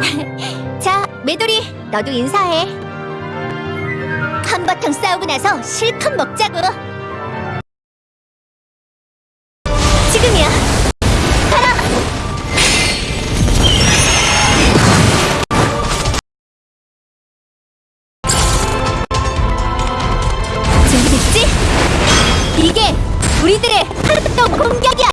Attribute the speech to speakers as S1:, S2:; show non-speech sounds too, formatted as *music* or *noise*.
S1: *laughs* 자, 메돌이, 너도 인사해. 한바탕 싸우고 나서 실컷 먹자고. 지금이야. 가라. 준비됐지? 이게 우리들의 하루도 공격이야.